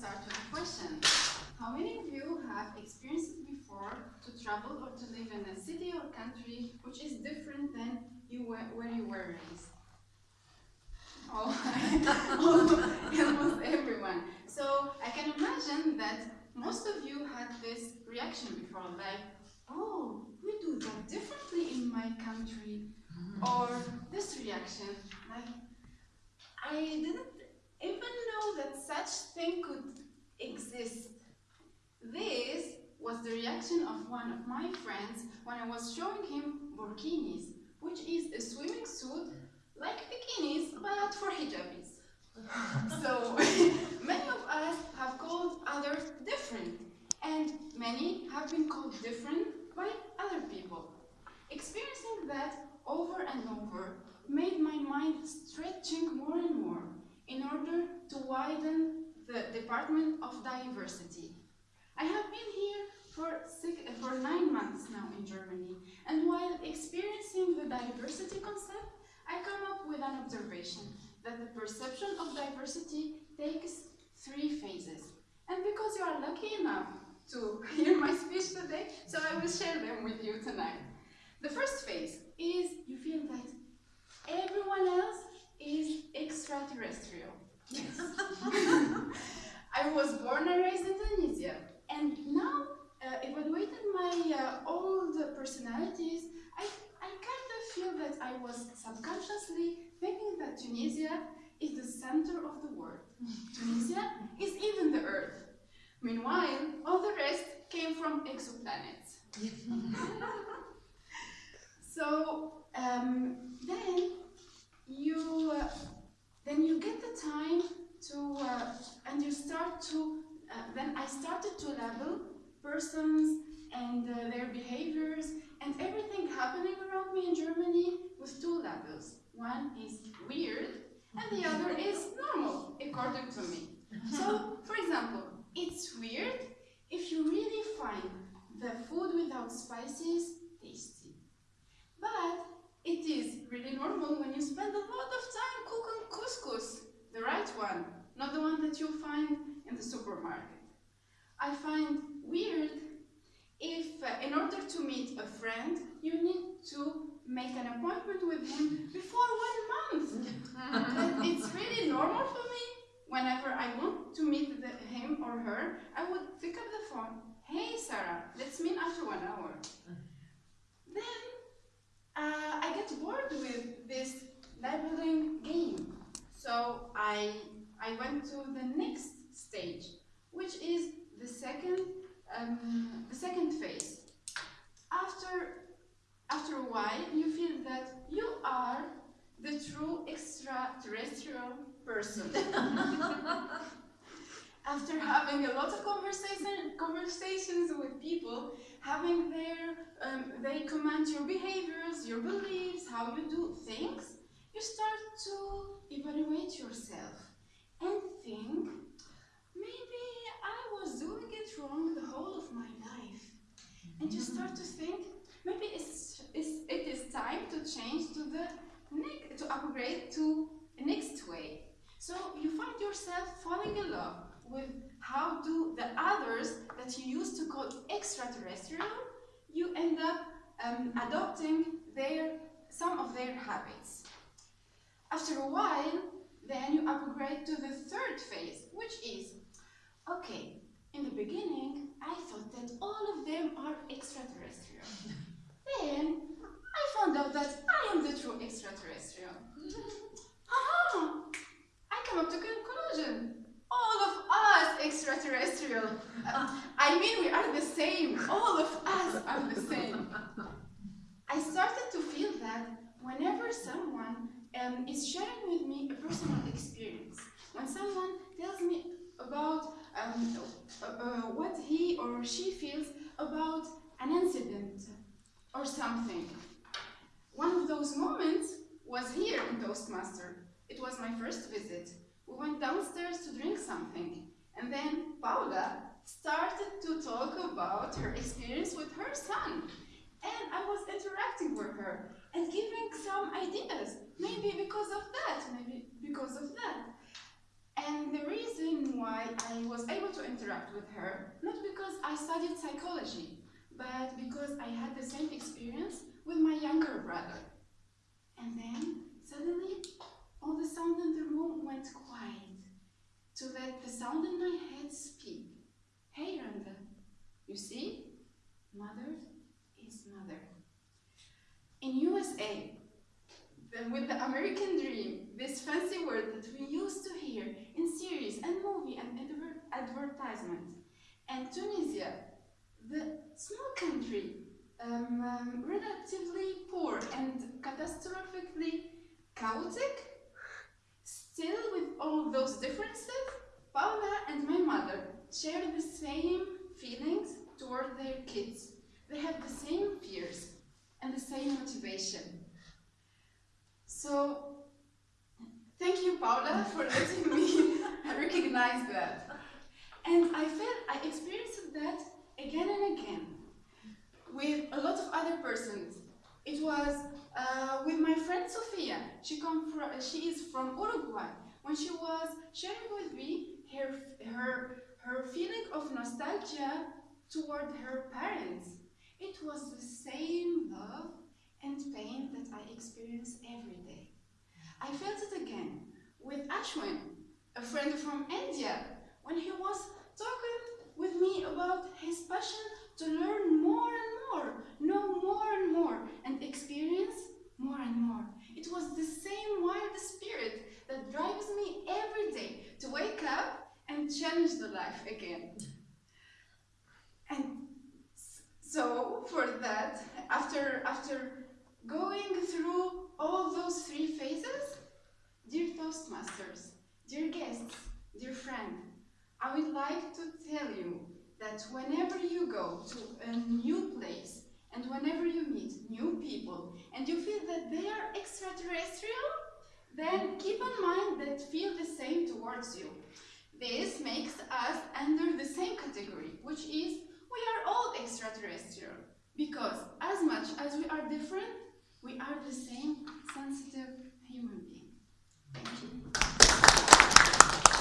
start with a question. How many of you have experienced it before to travel or to live in a city or country which is different than you were, where you were raised? Oh, almost everyone. So I can imagine that most of you had this reaction before, like, oh, we do that differently in my country. Or this reaction, like, I didn't such thing could exist. This was the reaction of one of my friends when I was showing him burkinis, which is a swimming suit like bikinis, but for hijabis. so many of us have called others different, and many have been called different by other people. Experiencing that over and over made my mind stretching more and more in order to widen the Department of Diversity. I have been here for, six, for nine months now in Germany, and while experiencing the diversity concept, I come up with an observation that the perception of diversity takes three phases. And because you are lucky enough to hear my speech today, so I will share them with you tonight. The first phase is you feel that everyone else is extraterrestrial. Yes. I was born and raised in Tunisia, and now uh, evaluating my uh, old personalities, I, I kind of feel that I was subconsciously thinking that Tunisia is the center of the world. Tunisia is even the Earth. Meanwhile, all the rest came from exoplanets. so um, then you uh, then you get the time to uh, and you start to uh, then I started to label persons and uh, their behaviors and everything happening around me in Germany with two labels. Is weird and the other is normal, according to me. So, for example, it's weird if you really find the food without spices tasty. But it is really normal when you spend a lot of time cooking couscous, the right one, not the one that you find in the supermarket. I find weird if, uh, in order to meet a friend, you need to make an appointment with him before one month. it's really normal for me. Whenever I want to meet the, him or her, I would pick up the phone. Hey, Sarah, let's meet after one hour. Then uh, I get bored with this labeling game. So I, I went to the next stage, which is the second, um, the second phase. After, after a while, you feel that you are the true extraterrestrial person. After having a lot of conversation, conversations with people, having their, um, they comment your behaviors, your beliefs, how you do things, you start to evaluate yourself and think, maybe I was doing it wrong the whole of my life. And you start to think, maybe it's, it's, it is time to change to the upgrade to the next way. So you find yourself falling in love with how do the others that you used to call extraterrestrial, you end up um, adopting their, some of their habits. After a while, then you upgrade to the third phase, which is, okay, in the beginning, I thought that all of them are extraterrestrial. then, I found out that I am the true extraterrestrial. Haha! I come up to conclusion. All of us extraterrestrial. Uh, I mean, we are the same. All of us are the same. I started to feel that whenever someone um, is sharing with me a personal experience, when someone tells me about um, uh, uh, what he or she feels about an incident or something, one of those moments was here in Toastmaster. It was my first visit. We went downstairs to drink something, and then Paula started to talk about her experience with her son. And I was interacting with her and giving some ideas, maybe because of that, maybe because of that. And the reason why why I was able to interact with her, not because I studied psychology, but because I had the same experience with my younger brother. And then, suddenly, all the sound in the room went quiet to let the sound in my head speak. Hey, Randa, you see? Mother is mother. In USA, with the American dream, this fancy word that we used to hear in series and movie and adver- advertisement, and Tunisia, the small country, um, um, relatively poor and catastrophically chaotic, still with all those differences, Paula and my mother share the same feelings toward their kids. They have the same fears and the same motivation. So, thank you, Paula, for letting me recognize that. And I felt, I experienced that again and again with a lot of other persons. It was uh, with my friend Sofia. She come from, she is from Uruguay. When she was sharing with me her, her, her feeling of nostalgia toward her parents, it was the same love and pain that I experience every day. I felt it again with Ashwin, a friend from India, when he was talking with me about his passion to learn more and more, know more and more, and experience more and more. It was the same wild spirit that drives me every day to wake up and challenge the life again. And so for that, after after going through all those three phases, dear Toastmasters, dear guests, dear friend, I would like to tell you that whenever you go to a new place and whenever you meet new people and you feel that they are extraterrestrial, then keep in mind that feel the same towards you. This makes us under the same category, which is we are all extraterrestrial because as much as we are different, we are the same sensitive human being. Thank you.